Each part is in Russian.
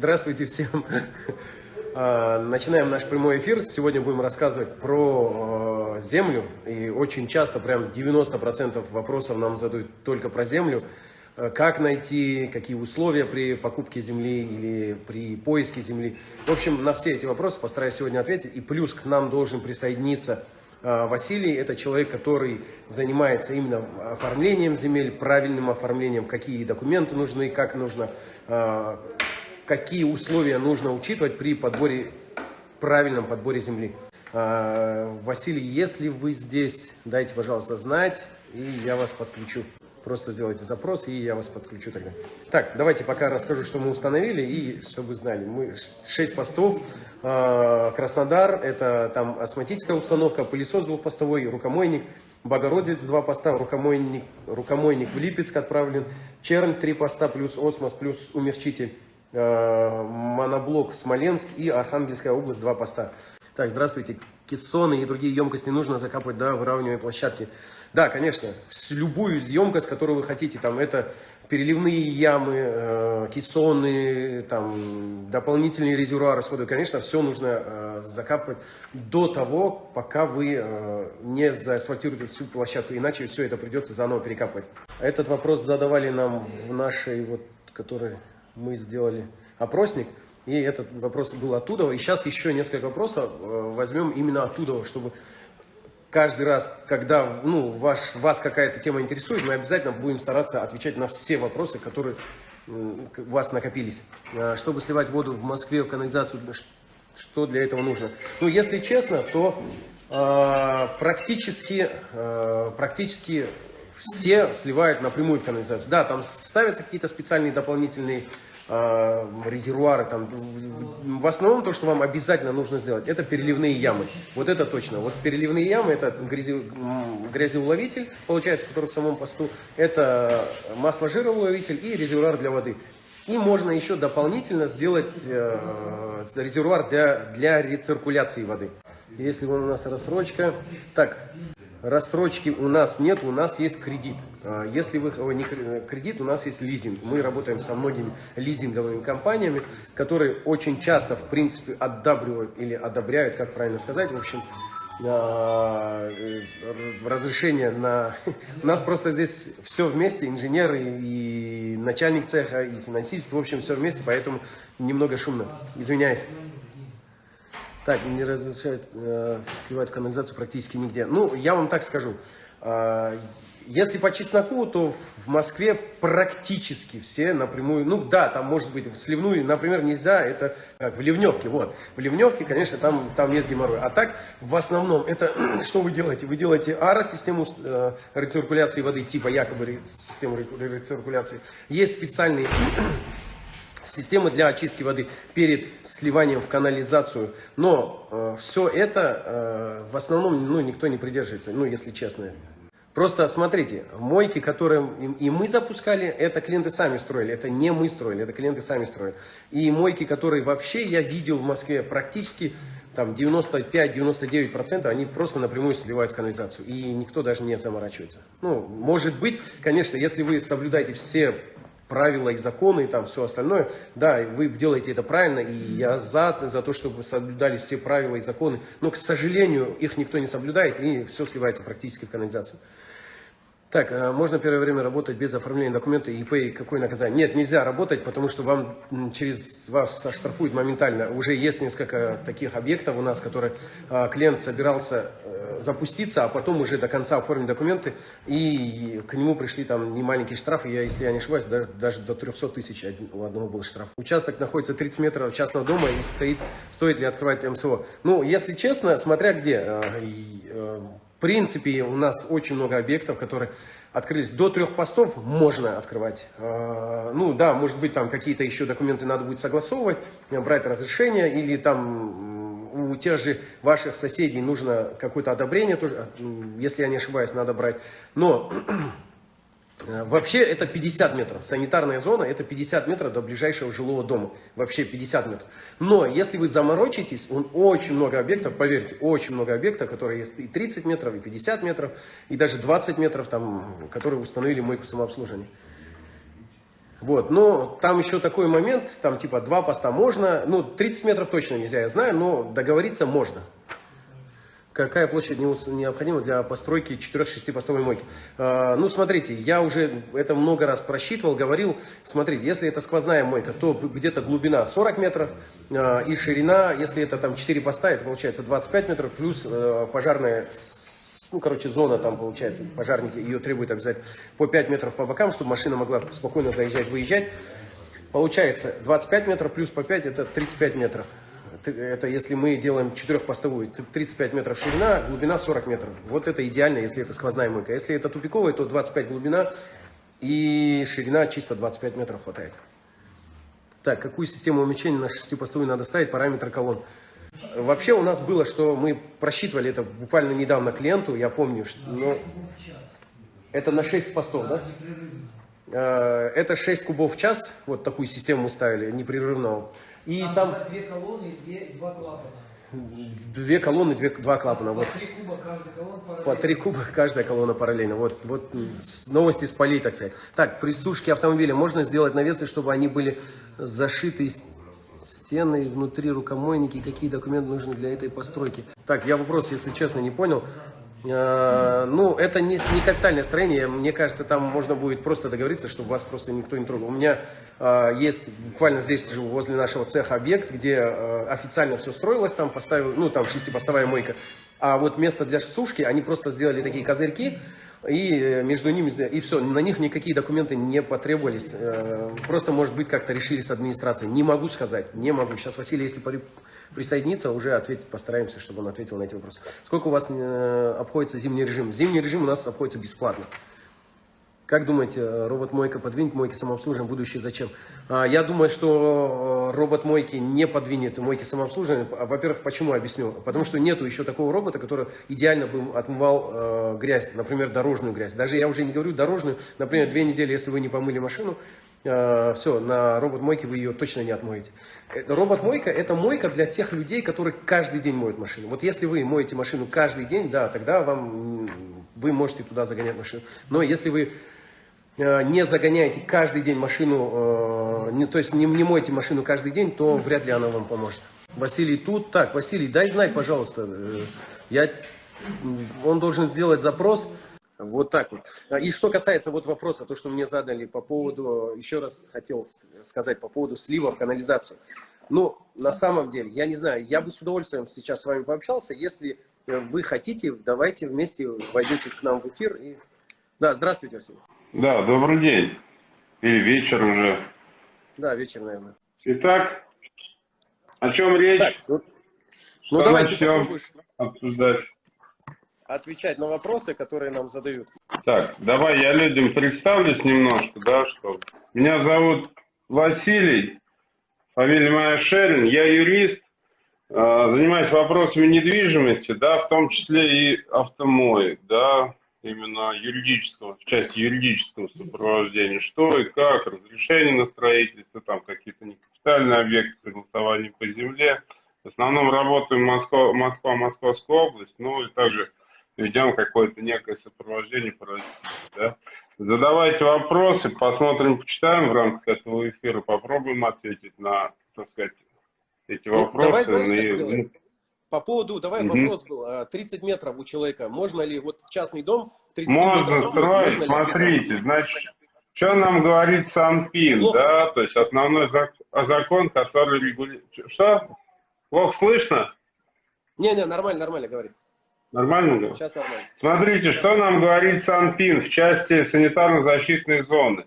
Здравствуйте всем. А, начинаем наш прямой эфир. Сегодня будем рассказывать про а, землю. И очень часто, прям 90% вопросов нам задают только про землю. А, как найти, какие условия при покупке земли или при поиске земли. В общем, на все эти вопросы постараюсь сегодня ответить. И плюс к нам должен присоединиться Василий. Это человек, который занимается именно оформлением земель, правильным оформлением, какие документы нужны, как нужно какие условия нужно учитывать при подборе, правильном подборе земли. А, Василий, если вы здесь, дайте, пожалуйста, знать, и я вас подключу. Просто сделайте запрос, и я вас подключу тогда. Так, давайте пока расскажу, что мы установили, и чтобы вы знали. Мы 6 постов. А, Краснодар, это там астматическая установка, пылесос двухпостовой, рукомойник. Богородец, два поста, рукомойник, рукомойник в Липецк отправлен. Чернь, три поста, плюс осмос, плюс умерчитель. Э, моноблок Смоленск и Архангельская область, два поста. Так, здравствуйте. Кессоны и другие емкости нужно закапывать до выравнивания площадки. Да, конечно, любую емкость, которую вы хотите, там это переливные ямы, э, кессоны, там дополнительные резервуары с конечно, все нужно э, закапывать до того, пока вы не заасфальтируете всю площадку, иначе все это придется заново перекапывать. Этот вопрос задавали нам в нашей, вот, которой мы сделали опросник, и этот вопрос был оттуда. И сейчас еще несколько вопросов э, возьмем именно оттуда, чтобы каждый раз, когда ну, ваш, вас какая-то тема интересует, мы обязательно будем стараться отвечать на все вопросы, которые у вас накопились. Э, чтобы сливать воду в Москве в канализацию, что для этого нужно? Ну, если честно, то э, практически, э, практически все сливают напрямую в канализацию. Да, там ставятся какие-то специальные дополнительные э, резервуары. Там, в основном то, что вам обязательно нужно сделать, это переливные ямы. Вот это точно. Вот переливные ямы, это грязи, грязеуловитель, получается, который в самом посту. Это масло-жироуловитель и резервуар для воды. И можно еще дополнительно сделать э, резервуар для, для рециркуляции воды. Если у нас рассрочка. Так, Рассрочки у нас нет, у нас есть кредит. А, если вы не кредит, у нас есть лизинг. Мы работаем со многими лизинговыми компаниями, которые очень часто, в принципе, одабривают или одобряют, как правильно сказать, в общем, а, э, разрешение на... У нас просто здесь все вместе, инженеры и начальник цеха, и финансист, в общем, все вместе, поэтому немного шумно. Извиняюсь. Так, не разрешают э, сливать в канализацию практически нигде. Ну, я вам так скажу. Э, если по чесноку, то в Москве практически все напрямую, ну да, там может быть в сливную, например, нельзя, это как в Ливневке, вот. В Ливневке, конечно, там, там есть геморрой. А так, в основном, это что вы делаете? Вы делаете АРО-систему э, рециркуляции воды, типа якобы систему рециркуляции. Есть специальные системы для очистки воды перед сливанием в канализацию. Но э, все это э, в основном ну, никто не придерживается, ну если честно. Просто смотрите, мойки, которые и мы запускали, это клиенты сами строили, это не мы строили, это клиенты сами строили. И мойки, которые вообще я видел в Москве практически там 95-99% они просто напрямую сливают канализацию. И никто даже не заморачивается. Ну, может быть, конечно, если вы соблюдаете все правила и законы и там все остальное. Да, вы делаете это правильно, и я за, за то, чтобы соблюдались все правила и законы. Но, к сожалению, их никто не соблюдает, и все сливается практически в канализацию. Так, а можно первое время работать без оформления документа ИП и какое наказание? Нет, нельзя работать, потому что вам через вас оштрафуют моментально. Уже есть несколько таких объектов у нас, которые а, клиент собирался э, запуститься, а потом уже до конца оформить документы, и к нему пришли там немаленькие штрафы, я, если я не ошибаюсь, даже, даже до 300 тысяч у одного был штраф. Участок находится 30 метров частного дома и стоит, стоит ли открывать МСО? Ну, если честно, смотря где. Э, в принципе, у нас очень много объектов, которые открылись. До трех постов можно открывать. А, ну да, может быть, там какие-то еще документы надо будет согласовывать, брать разрешение, или там у тех же ваших соседей нужно какое-то одобрение, тоже, если я не ошибаюсь, надо брать. Но Э, вообще это 50 метров. Санитарная зона это 50 метров до ближайшего жилого дома. Вообще 50 метров. Но если вы заморочитесь, он очень много объектов, поверьте, очень много объектов, которые есть и 30 метров, и 50 метров, и даже 20 метров, там, которые установили мойку самообслуживания. Вот, но там еще такой момент, там типа два поста можно, ну 30 метров точно нельзя, я знаю, но договориться можно. Какая площадь необходима для постройки 4-6 постовой мойки? А, ну, смотрите, я уже это много раз просчитывал, говорил. Смотрите, если это сквозная мойка, то где-то глубина 40 метров а, и ширина, если это там 4 поста, это получается 25 метров, плюс а, пожарная ну, короче, зона там получается, пожарники ее требуют обязательно по 5 метров по бокам, чтобы машина могла спокойно заезжать, выезжать. Получается 25 метров плюс по 5, это 35 метров это если мы делаем четырехпостовую, 35 метров ширина, глубина 40 метров. Вот это идеально, если это сквозная мойка. Если это тупиковая, то 25 глубина и ширина чисто 25 метров хватает. Так, какую систему умещения на шестипостовую надо ставить, параметры колонн. Вообще у нас было, что мы просчитывали это буквально недавно клиенту, я помню, что но... это на 6 постов, да? Э, это 6 кубов в час, вот такую систему ставили, непрерывного. И там, там... две колонны и два клапана. Две колонны, две, два клапана. По вот. три куба каждая колонна параллельно. По три куба каждая колонна параллельно. Вот, вот новости с полей, так сказать. Так, при сушке автомобиля можно сделать навесы, чтобы они были зашиты стены, внутри рукомойники, какие документы нужны для этой постройки. Так, я вопрос, если честно, не понял. Э, ну, это не, не капитальное строение, мне кажется, там можно будет просто договориться, чтобы вас просто никто не трогал. У меня э, есть буквально здесь живу, возле нашего цеха объект, где э, официально все строилось, там поставил, ну, там шестипостовая мойка. А вот место для сушки, они просто сделали такие козырьки, и э, между ними, и все, на них никакие документы не потребовались, э, просто, может быть, как-то решили с администрацией. Не могу сказать, не могу. Сейчас Василий, если присоединиться, уже ответить, постараемся, чтобы он ответил на эти вопросы. Сколько у вас э, обходится зимний режим? Зимний режим у нас обходится бесплатно. Как думаете, э, робот-мойка подвинет мойки самообслуживания? Будущее зачем? А, я думаю, что э, робот-мойки не подвинет мойки самообслуживания. Во-первых, почему? Объясню. Потому что нету еще такого робота, который идеально бы отмывал э, грязь, например, дорожную грязь. Даже я уже не говорю дорожную. Например, две недели, если вы не помыли машину, все, на робот-мойке вы ее точно не отмоете. Э, робот-мойка – это мойка для тех людей, которые каждый день моют машину. Вот если вы моете машину каждый день, да, тогда вам, вы можете туда загонять машину. Но если вы э, не загоняете каждый день машину, не, то есть не, не моете машину каждый день, то вряд ли она вам поможет. Василий тут. Так, Василий, дай знать, пожалуйста. Я, он должен сделать запрос вот так вот. А, и что касается вот вопроса, то, что мне задали по поводу, еще раз хотел сказать по поводу слива в канализацию. Ну, на самом деле, я не знаю, я бы с удовольствием сейчас с вами пообщался. Если вы хотите, давайте вместе войдете к нам в эфир. И... Да, здравствуйте, Василий. Да, добрый день. Или вечер уже. Да, вечер, наверное. Итак, о чем речь? Так, ну, ну давайте начнем обсуждать отвечать на вопросы, которые нам задают. Так, давай я людям представлюсь немножко, да, что меня зовут Василий, фамилия моя Шерин, я юрист, а, занимаюсь вопросами недвижимости, да, в том числе и автомоек, да, именно юридического, в части юридического сопровождения, что и как, разрешение на строительство, там какие-то некапитальные объекты, согласование по земле. В основном работаем Москва, Москва, Московская область, ну и также ведем какое-то некое сопровождение. Да? Задавайте вопросы, посмотрим, почитаем в рамках этого эфира, попробуем ответить на, так сказать, эти ну, вопросы. Давай, знаешь, ну, по поводу, давай угу. вопрос был, 30 а, метров у человека, можно ли, вот частный дом, 30 можно метров строить, можно смотрите, значит, что нам говорит Санпин, Плохо. да, то есть основной закон, который регулирует... Что? Плохо слышно? Не-не, нормально, нормально, говори. Нормально? Сейчас нормально. Смотрите, что нам говорит Санпин в части санитарно-защитной зоны.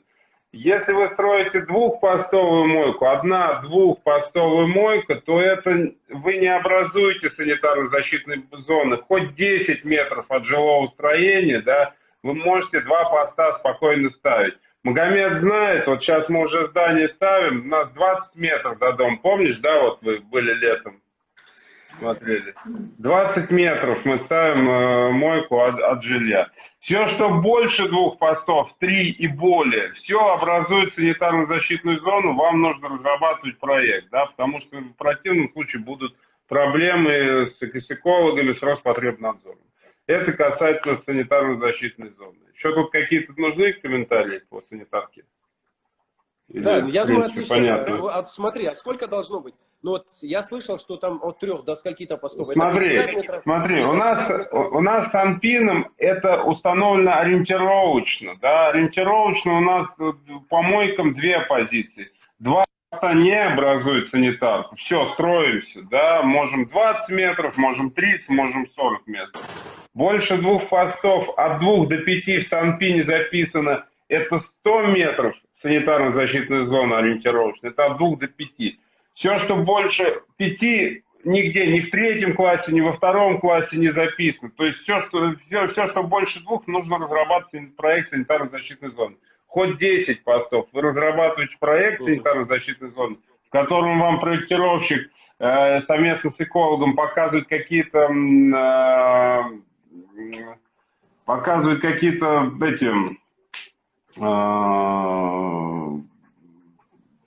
Если вы строите двухпостовую мойку, одна двухпостовая мойка, то это вы не образуете санитарно-защитной зоны. Хоть 10 метров от жилого строения, да, вы можете два поста спокойно ставить. Магомед знает, вот сейчас мы уже здание ставим, у нас 20 метров до дома. Помнишь, да, вот вы были летом смотрели. 20 метров мы ставим э, мойку от, от жилья. Все, что больше двух постов, три и более, все образует санитарно-защитную зону, вам нужно разрабатывать проект, да, потому что в противном случае будут проблемы с, с экологами, с Роспотребнадзором. Это касается санитарно-защитной зоны. Еще тут какие-то нужны комментарии по санитарке? Да, Или, я в думаю, отлично. понятно. А, а смотри, а сколько должно быть? Ну вот я слышал, что там от трех до скольки-то постов. Смотри, 50 метров? смотри, у нас, 50 метров? у нас с Анпином это установлено ориентировочно, да, ориентировочно у нас э, по мойкам две позиции. Два поста не образуют санитарку, все, строимся, да, можем 20 метров, можем 30, можем 40 метров. Больше двух постов, от двух до пяти в Санпине записано, это 100 метров санитарно-защитной зоны ориентировочно, это от двух до пяти. Все, что больше пяти, нигде, ни в третьем классе, ни во втором классе не записано. То есть все, что, все, все, что больше двух, нужно разрабатывать проект санитарно-защитной зоны. Хоть 10 постов, вы разрабатываете проект санитарно-защитной зоны, в котором вам проектировщик э, совместно с экологом показывает какие-то э, показывает какие-то эти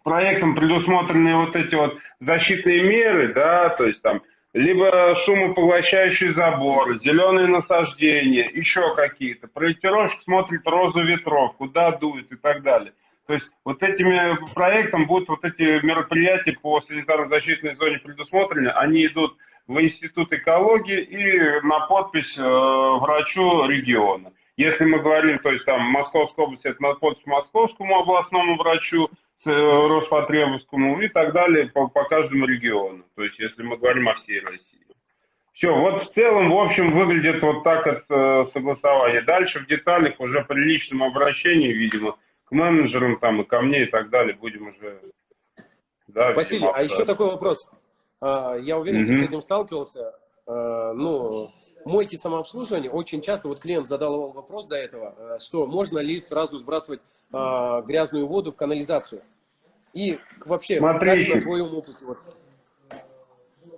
проектом предусмотрены вот эти вот защитные меры, да, то есть там либо шумопоглощающий забор, зеленые насаждения, еще какие-то. Проектировщик смотрит розу ветров, куда дует и так далее. То есть вот этими проектом будут вот эти мероприятия по санитарно-защитной зоне предусмотрены, они идут в Институт экологии и на подпись э, врачу региона. Если мы говорим, то есть там Московская область, это на подпись московскому областному врачу, э, Роспотребовскому и так далее по, по каждому региону. То есть если мы говорим о всей России. Все, вот в целом, в общем, выглядит вот так от э, согласования. Дальше в деталях уже при личном обращении, видимо, к менеджерам там и ко мне и так далее будем уже... Да, Василий, видимо, а еще такой вопрос. А, Я уверен, ты Мгм. с этим сталкивался. А, Ну, мойки самообслуживания, очень часто, вот клиент задал вопрос до этого, э, что можно ли сразу сбрасывать а, грязную воду в канализацию. И вообще, Смотрите. как на твоем опыте, вот,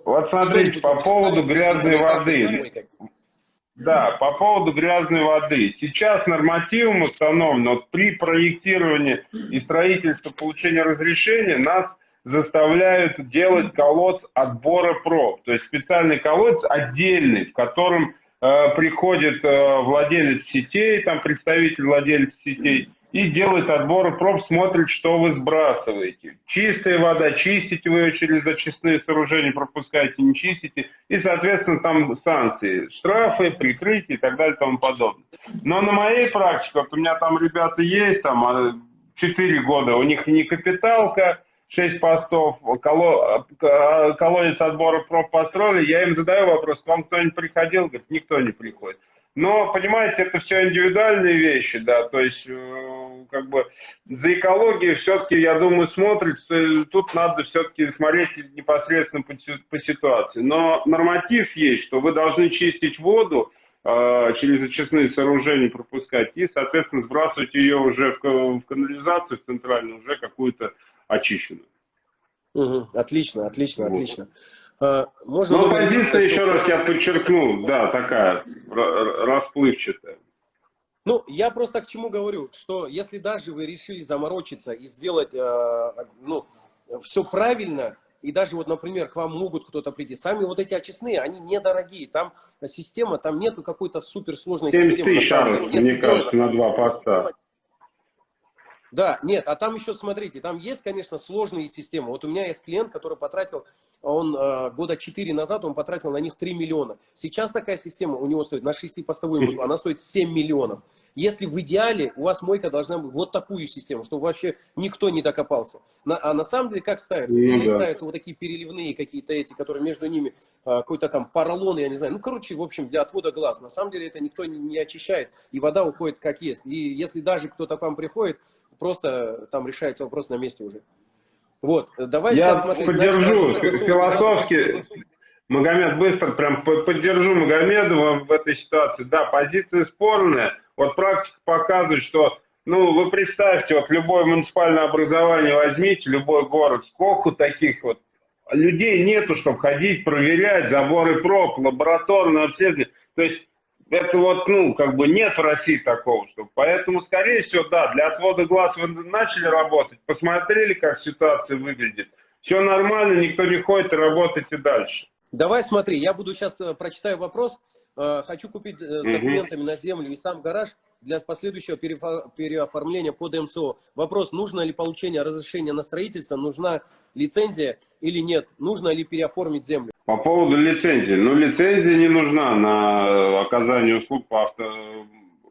Вот смотрите, по поводу грязной воды. Да, по поводу грязной воды. Сейчас нормативом установлено, вот при проектировании и строительстве получения разрешения нас заставляют делать колодц отбора проб. То есть специальный колодец отдельный, в котором э, приходит э, владелец сетей, там представитель владельца сетей, и делает отбор проб, смотрит, что вы сбрасываете. Чистая вода, чистите вы ее через очистные сооружения, пропускаете, не чистите. И, соответственно, там санкции, штрафы, прикрытие и так далее и тому подобное. Но на моей практике, вот у меня там ребята есть, там 4 года, у них не капиталка, 6 постов, коло- э, колодец отбора проб построили, я им задаю вопрос, к вам кто-нибудь приходил? Говорит, никто не приходит. Но, понимаете, это все индивидуальные вещи, да, то есть, э, как бы, за экологией все-таки, я думаю, смотрит, тут надо все-таки смотреть непосредственно по, по ситуации. Но норматив есть, что вы должны чистить воду, э, через очистные сооружения пропускать и, соответственно, сбрасывать ее уже в канализацию в центральную, уже какую-то очищенную. Мгм. Отлично, отлично, Вот. отлично. А, Можно Но позиция, еще раз я подчеркну, да, такая ра- ра- расплывчатая. Ну, я просто к чему говорю, что если даже вы решили заморочиться и сделать, э, ну, все правильно, и даже вот, например, к вам могут кто-то прийти, сами вот эти очистные, они недорогие, там система, там нету какой-то суперсложной 7 системы. на тысяч, мне кажется, на два поста. Да, нет, а там еще, смотрите, там есть, конечно, сложные системы. Вот у меня есть клиент, который потратил, он э, года 4 назад, он потратил на них 3 миллиона. Сейчас такая система у него стоит на 6-постовую мойку, она стоит 7 миллионов. Если в идеале у вас мойка должна быть вот такую систему, чтобы вообще никто не докопался. На- а на самом деле как ставится? Ну Или да. ставятся вот такие переливные какие-то эти, которые между ними э, какой-то там поролон, я не знаю. Ну, короче, в общем, для отвода глаз. На самом деле это никто не, не очищает, и вода уходит как есть. И если даже кто-то к вам приходит, просто там решается вопрос на месте уже. Вот, давай Я сейчас значит, поддержу согласованный философски, Магомед, быстро прям по- поддержу Магомедова в этой ситуации. Да, позиция спорная. Вот практика показывает, что, ну, вы представьте, вот любое муниципальное образование возьмите, любой город, сколько таких вот людей нету, чтобы ходить, проверять заборы проб, лабораторное обследование. То есть это вот, ну, как бы нет в России такого, что. Поэтому, скорее всего, да, для отвода глаз вы начали работать, посмотрели, как ситуация выглядит. Все нормально, никто не ходит работайте дальше. Давай смотри, я буду сейчас прочитаю вопрос. Э, Хочу купить э, с документами на землю и сам гараж. для последующего переоформления под МСО. Вопрос, нужно ли получение разрешения на строительство, нужна лицензия или нет, нужно ли переоформить землю. По поводу лицензии. Ну, лицензия не нужна на оказание услуг по авто,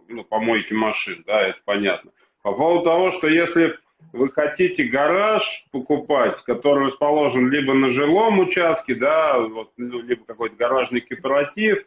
ну, помойке машин, да, это понятно. По поводу того, что если вы хотите гараж покупать, который расположен либо на жилом участке, да, вот, ну, либо какой-то гаражный кооператив,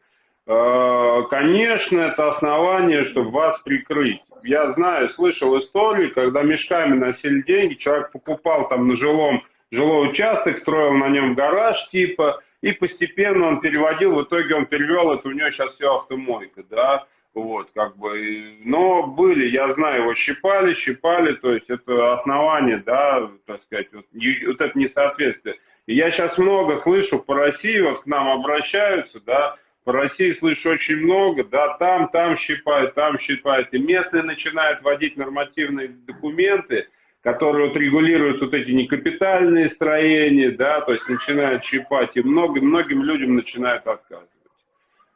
э, конечно, это основание, чтобы вас прикрыть. Я знаю, слышал историю, когда мешками носили деньги, человек покупал там на жилом жилой участок, строил на нем гараж типа, и постепенно он переводил, в итоге он перевел, это у него сейчас все автомойка, да, вот, как бы, но были, я знаю, его щипали, щипали, то есть это основание, да, так сказать, вот, вот это несоответствие. И я сейчас много слышу по России, вот к нам обращаются, да, по России слышу очень много, да, там, там щипают, там щипают, и местные начинают вводить нормативные документы, которые вот регулируют вот эти некапитальные строения, да, то есть начинают щипать, и много, многим людям начинают отказывать.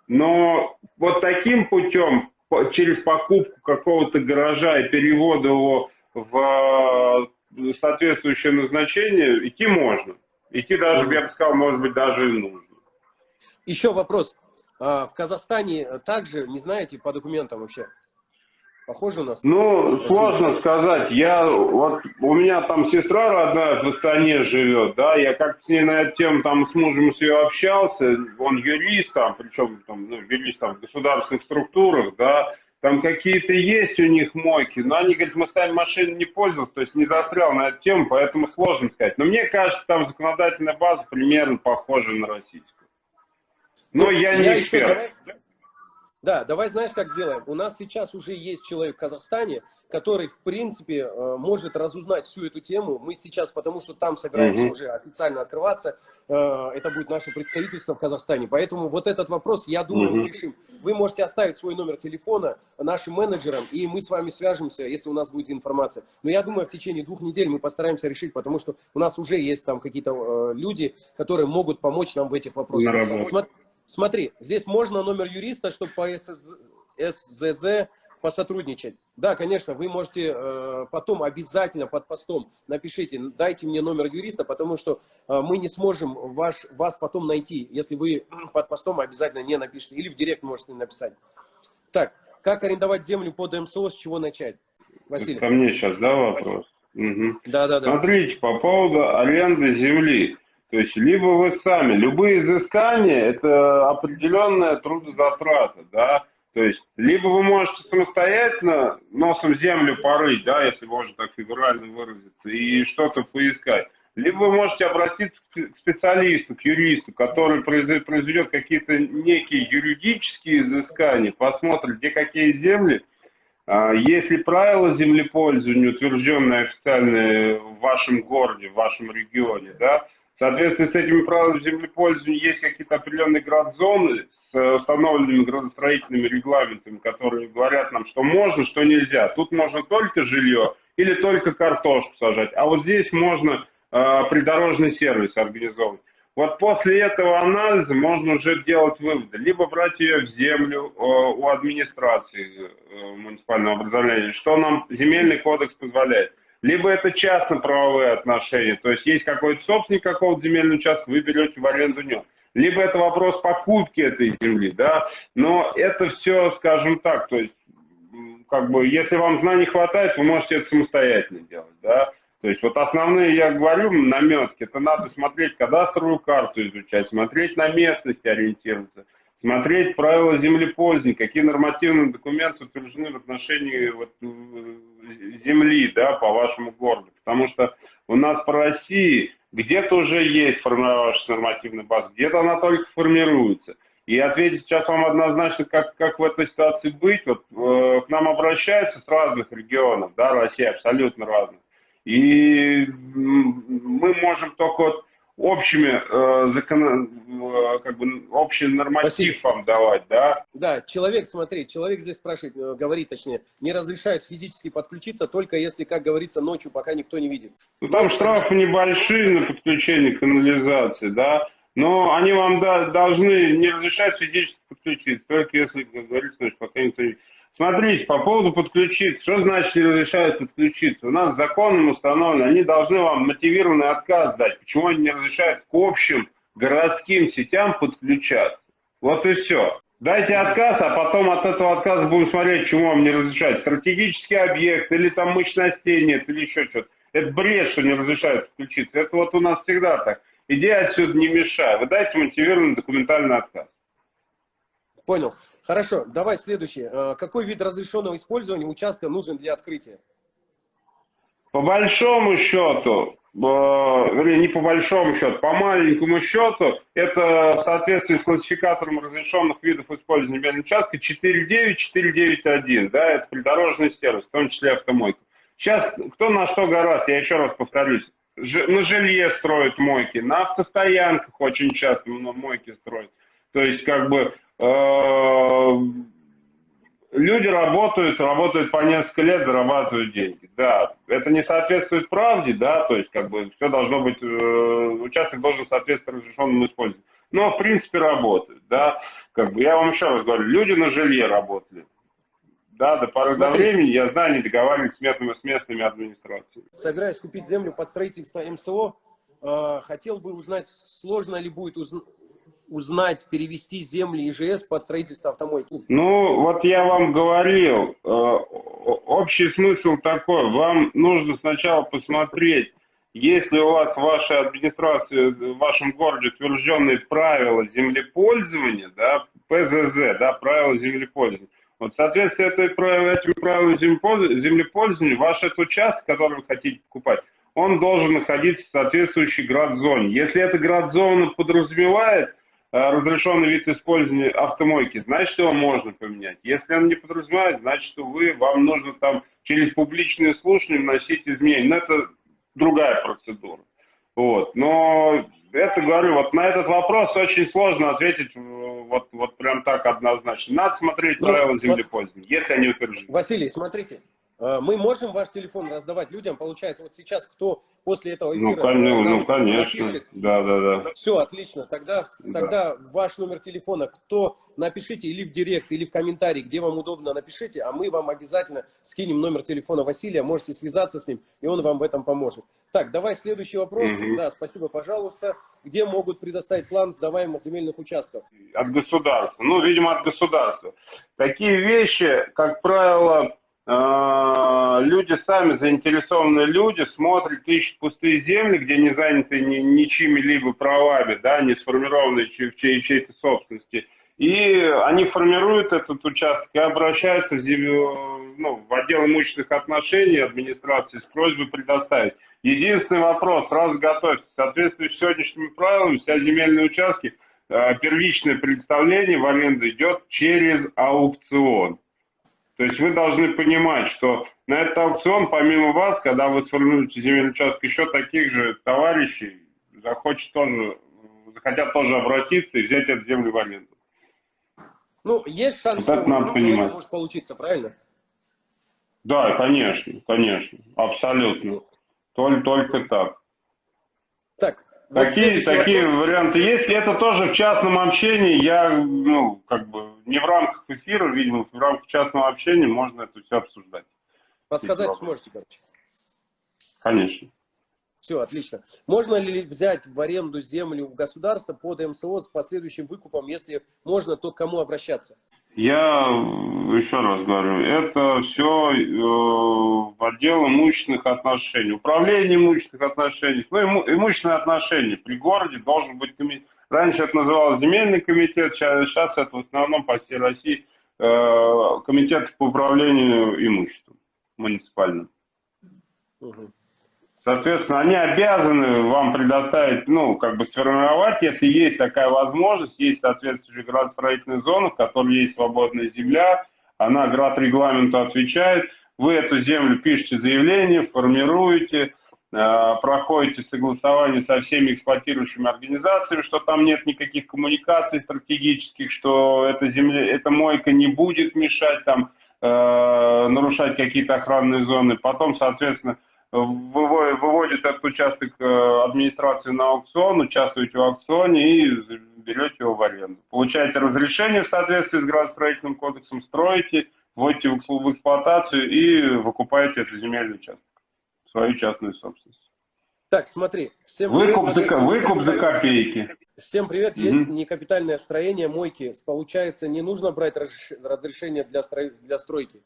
Но вот таким путем, через покупку какого-то гаража и перевод его в э, соответствующее назначение, идти можно. Идти даже, я бы сказал, может быть, даже и нужно. Еще вопрос. А, в Казахстане также, не знаете, по документам вообще? Похоже у нас? Ну, сложно сказать. Я, вот, у меня там сестра родная в Астане живет, да, я как-то с ней на эту тему там с мужем с ее общался, он юрист там, причем там, ну, юрист там в государственных структурах, да, там какие-то есть у них мойки, но они говорят, мы сами машины не пользовались, то есть не застрял на эту тему, поэтому сложно сказать. Но мне кажется, там законодательная база примерно похожа на российскую. Но я, я не эксперт. Давай, да, давай знаешь, как сделаем. У нас сейчас уже есть человек в Казахстане, который, в принципе, э, может разузнать всю эту тему. Мы сейчас, потому что там собираемся угу. уже официально открываться, э, это будет наше представительство в Казахстане. Поэтому вот этот вопрос, я думаю, угу. мы решим. Вы можете оставить свой номер телефона нашим менеджерам, и мы с вами свяжемся, если у нас будет информация. Но я думаю, в течение двух недель мы постараемся решить, потому что у нас уже есть там какие-то э, люди, которые могут помочь нам в этих вопросах. Смотри, здесь можно номер юриста, чтобы по СЗ, СЗЗ посотрудничать. Да, конечно, вы можете э, потом обязательно под постом напишите, дайте мне номер юриста, потому что э, мы не сможем ваш, вас потом найти, если вы под постом обязательно не напишите. Или в директ можете написать. Так, как арендовать землю под МСО, с чего начать? Василий. Ко мне сейчас, да, вопрос? Угу. Да, да, да. Смотрите, по поводу аренды земли. То есть, либо вы сами, любые изыскания – это определенная трудозатрата, да, то есть, либо вы можете самостоятельно носом землю порыть, да, если можно так фигурально выразиться, и что-то поискать, либо вы можете обратиться к специалисту, к юристу, который произведет какие-то некие юридические изыскания, посмотрит, где какие земли, а, есть ли правила землепользования, утвержденные официально в вашем городе, в вашем регионе, да, в соответствии с этими правилами землепользования есть какие-то определенные градзоны с установленными градостроительными регламентами, которые говорят нам, что можно, что нельзя. Тут можно только жилье или только картошку сажать, а вот здесь можно э, придорожный сервис организовывать. Вот после этого анализа можно уже делать выводы. Либо брать ее в землю э, у администрации э, муниципального образования, что нам земельный кодекс позволяет либо это частно-правовые отношения, то есть есть какой-то собственник какого-то земельного участка, вы берете в аренду него. Либо это вопрос покупки этой земли, да, но это все, скажем так, то есть, как бы, если вам знаний хватает, вы можете это самостоятельно делать, да. То есть вот основные, я говорю, наметки, это надо смотреть кадастровую карту изучать, смотреть на местности ориентироваться, смотреть правила землепользования, какие нормативные документы утверждены в отношении вот, земли да, по вашему городу. Потому что у нас по России где-то уже есть формировавшаяся нормативная база, где-то она только формируется. И ответить сейчас вам однозначно, как, как в этой ситуации быть. Вот, э, к нам обращаются с разных регионов, да, Россия абсолютно разных. И мы можем только вот общими э, закон, э, как бы общий норматив Спасибо. давать, да? Да, человек, смотри, человек здесь спрашивает, э, говорит точнее, не разрешают физически подключиться, только если, как говорится, ночью, пока никто не видит. Ну, там штрафы небольшие на подключение канализации, да, но они вам да, должны не разрешать физически подключиться, только если, как говорится, значит, пока никто не Смотрите, по поводу подключиться. Что значит не разрешают подключиться? У нас законом установлено, они должны вам мотивированный отказ дать. Почему они не разрешают к общим городским сетям подключаться? Вот и все. Дайте отказ, а потом от этого отказа будем смотреть, чему вам не разрешают. Стратегический объект, или там мощностей нет, или еще что-то. Это бред, что не разрешают подключиться. Это вот у нас всегда так. Иди отсюда, не мешай. Вы дайте мотивированный документальный отказ. Понял. Хорошо, давай следующий. Э, какой вид разрешенного использования участка нужен для открытия? По большому счету, э, вернее, не по большому счету, по маленькому счету, это в соответствии с классификатором разрешенных видов использования земельного участка 4.9, да, это придорожный сервис, в том числе автомойка. Сейчас кто на что гораздо, я еще раз повторюсь, на жилье строят мойки, на автостоянках очень часто мойки строят. То есть, как бы, люди работают, работают по несколько лет, зарабатывают деньги. Да, это не соответствует правде, да, то есть, как бы, все должно быть, э, участок должен соответствовать разрешенному использованию. Но, в принципе, работают, да. Как бы, я вам еще раз говорю, люди на жилье работали. Да, до поры Смотри. до времени, я знаю, они договаривались с местными, с местными администрациями. Собираюсь купить землю под строительство МСО. Э, хотел бы узнать, сложно ли будет уз узнать, перевести земли ИЖС под строительство автомойки? Ну, вот я вам говорил, э, общий смысл такой, вам нужно сначала посмотреть, если у вас в вашей администрации, в вашем городе утвержденные правила землепользования, да, ПЗЗ, да, правила землепользования, вот, соответственно, этой, этим правилам землепользования ваш этот участок, который вы хотите покупать, он должен находиться в соответствующей град-зоне. Если эта град-зона подразумевает разрешенный вид использования автомойки, значит, его можно поменять. Если он не подразумевает, значит, вы, вам нужно там через публичные слушания вносить изменения. Но это другая процедура. Вот. Но это говорю, вот на этот вопрос очень сложно ответить вот, вот прям так однозначно. Надо смотреть ну, правила землепользования, если они утверждены. Василий, смотрите, э, мы можем ваш телефон раздавать людям, получается, вот сейчас кто после этого ну, эфира... Ну, ну конечно, напишет, да, да, да. Все, отлично, тогда, тогда да. ваш номер телефона, кто напишите или в директ, или в комментарий, где вам удобно, напишите, а мы вам обязательно скинем номер телефона Василия, можете связаться с ним, и он вам в этом поможет. Так, давай следующий вопрос. Угу. Да, спасибо, пожалуйста. Где могут предоставить план сдаваемых земельных участков? От государства. Ну, видимо, от государства. Такие вещи, как правило, люди сами, заинтересованные люди, смотрят, ищут пустые земли, где не заняты ни, ничьими-либо правами, да, не сформированные в чьей, чьей-то собственности. И они формируют этот участок и обращаются ну, в отдел имущественных отношений администрации с просьбой предоставить. Единственный вопрос, сразу готовьтесь. В соответствии с сегодняшними правилами, вся земельные участки, а, первичное представление в аренду идет через аукцион. То есть вы должны понимать, что на этот аукцион, помимо вас, когда вы сформируете земельный участок, еще таких же товарищей захочет тоже, захотят тоже обратиться и взять эту землю в аренду. Ну, есть шанс, вот что надо понимать. может получиться, правильно? Да, конечно, конечно, абсолютно. Только, только так. Так, Такие, такие вопрос. варианты есть. Это тоже в частном общении. Я, ну, как бы, не в рамках эфира, видимо, в рамках частного общения можно это все обсуждать. Подсказать сможете, короче? Конечно. Все, отлично. Можно ли взять в аренду землю у государства под МСО с последующим выкупом? Если можно, то к кому обращаться? Я еще раз говорю, это все э, отдел имущественных отношений, управление имущественных отношений, ну, иму, имущественные отношения. При городе должен быть комитет. Раньше это называлось земельный комитет, сейчас, сейчас это в основном по всей России э, комитет по управлению имуществом муниципальным. Угу. Соответственно, они обязаны вам предоставить, ну, как бы сформировать, если есть такая возможность, есть соответствующая градостроительная зона, в которой есть свободная земля, она град-регламенту отвечает, вы эту землю пишете заявление, формируете, проходите согласование со всеми эксплуатирующими организациями, что там нет никаких коммуникаций стратегических, что эта земля, эта мойка не будет мешать там, э, нарушать какие-то охранные зоны. Потом, соответственно, выводит этот участок э, администрации на аукцион, участвуете в аукционе и берете его в аренду. Получаете разрешение в соответствии с градостроительным кодексом, строите, вводите в эксплуатацию и выкупаете этот земельный участок, свою частную собственность. Так, смотри. Всем Выкуп за, привет, Надежда. выкуп за копейки. Всем привет. Есть некапитальное строение, мойки. Получается, не нужно брать разреш- разрешение для, стро- для стройки.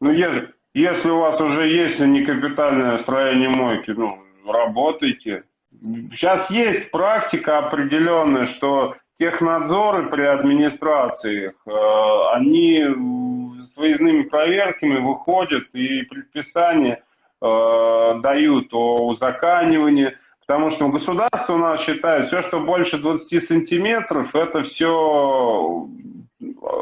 Ну, если, если у вас уже есть некапитальное строение мойки, ну, работайте. Сейчас есть практика определенная, что технадзоры при администрациях, э, они с выездными проверками выходят и предписания э, дают о узаканивании, потому что государство у нас считает, все, что больше 20 сантиметров, это все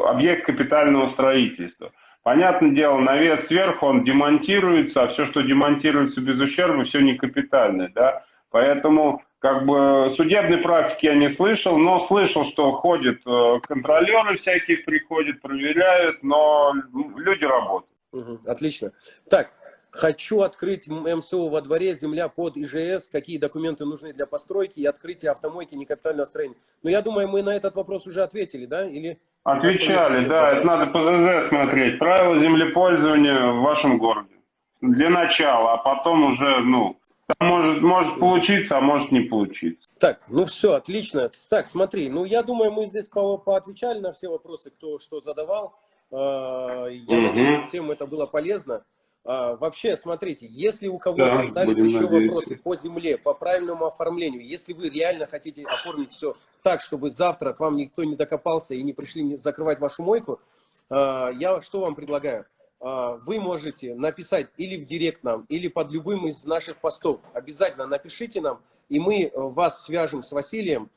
объект капитального строительства. Понятное дело, навес сверху, он демонтируется, а все, что демонтируется без ущерба, все не капитальное, да. Поэтому, как бы, судебной практики я не слышал, но слышал, что ходят э, контролеры всякие, приходят, проверяют, но люди работают. Мгм, Отлично. Так, хочу открыть МСО во дворе, земля под ИЖС, какие документы нужны для постройки и открытия автомойки некапитального строения. Но я думаю, мы на этот вопрос уже ответили, да? Или... Отвечали, да, это надо по ЗЗ смотреть. Правила землепользования в вашем городе. Для начала, а потом уже, ну, там может, может получиться, а может не получиться. Так, ну все, отлично. Так, смотри, ну я думаю, мы здесь по поотвечали на все вопросы, кто что задавал. А, Я Мгм. надеюсь, всем это было полезно. А, Вообще, смотрите, если у кого-то Да, остались еще надеяться. вопросы по земле, по правильному оформлению, если вы реально хотите оформить все так, чтобы завтра к вам никто не докопался и не пришли закрывать вашу мойку, а, я что вам предлагаю? А, Вы можете написать или в директ нам, или под любым из наших постов. Обязательно напишите нам, и мы э, вас свяжем с Василием,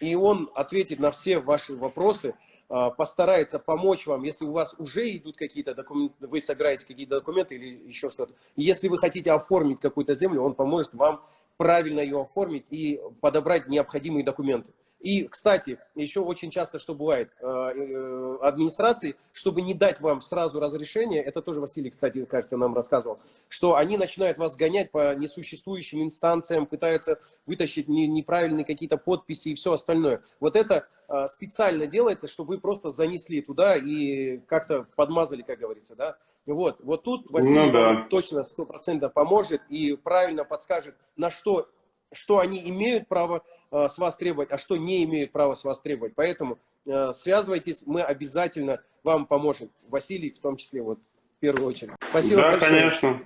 и он ответит на все ваши вопросы, постарается помочь вам, если у вас уже идут какие-то документы, вы собираете какие-то документы или еще что-то. Если вы хотите оформить какую-то землю, он поможет вам правильно ее оформить и подобрать необходимые документы. И, кстати, еще очень часто, что бывает, э, э, администрации, чтобы не дать вам сразу разрешение, это тоже Василий, кстати, кажется, нам рассказывал, что они начинают вас гонять по несуществующим инстанциям, пытаются вытащить не- неправильные какие-то подписи и все остальное. Вот это э, специально делается, чтобы вы просто занесли туда и как-то подмазали, как говорится, да. Вот, вот тут Василий Ну да. точно сто процентов поможет и правильно подскажет, на что что они имеют право э, с вас требовать, а что не имеют права с вас требовать. Поэтому э, связывайтесь, мы обязательно вам поможем. Василий в том числе, вот, в первую очередь. Спасибо да, большое. конечно.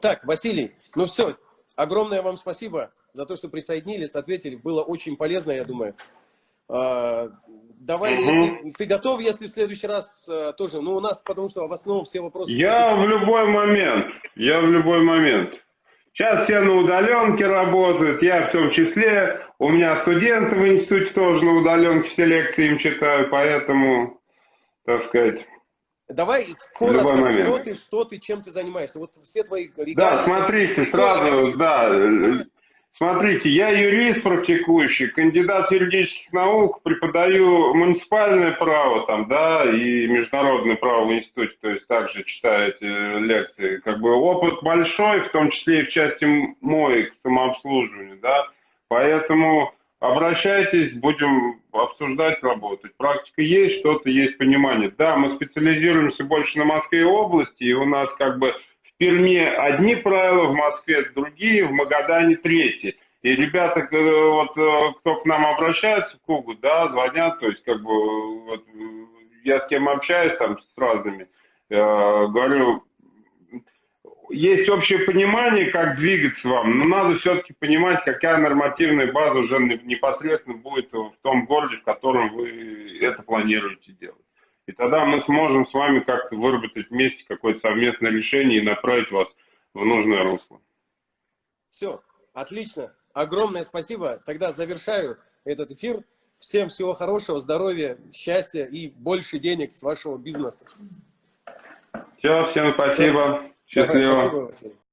Так, Василий, ну все, огромное вам спасибо за то, что присоединились, ответили. Было очень полезно, я думаю. А, Давай, Мгм. если ты готов, если в следующий раз э, тоже, ну у нас, потому что в основном все вопросы... Я в любой момент, я в любой момент. Сейчас все на удаленке работают, я в том числе. У меня студенты в институте тоже на удаленке все лекции им читаю, поэтому, так сказать. Давай коротко, кто ты, что ты, чем ты занимаешься. Вот все твои Да, смотрите, сразу, да. Смотрите, я юрист практикующий, кандидат юридических наук, преподаю муниципальное право там, да, и международное право в институте, то есть также читаю эти лекции. Как бы опыт большой, в том числе и в части моек, самообслуживания, да, поэтому обращайтесь, будем обсуждать, работать. Практика есть, что-то есть понимание. Да, мы специализируемся больше на Москве области, и у нас как бы Перми одни правила, в Москве другие, в Магадане третьи. И ребята, э, вот э, кто к нам обращается в Кугу, да, звонят, то есть как бы вот, я с кем общаюсь там с разными, э, говорю, есть общее понимание, как двигаться вам, но надо все-таки понимать, какая нормативная база уже непосредственно будет в том городе, в котором вы это планируете делать. И тогда мы сможем с вами как-то выработать вместе какое-то совместное решение и направить вас в нужное русло. Все, отлично. Огромное спасибо. Тогда завершаю этот эфир. Всем всего хорошего, здоровья, счастья и больше денег с вашего бизнеса. Все, всем спасибо. Счастливо. Спасибо, Василий.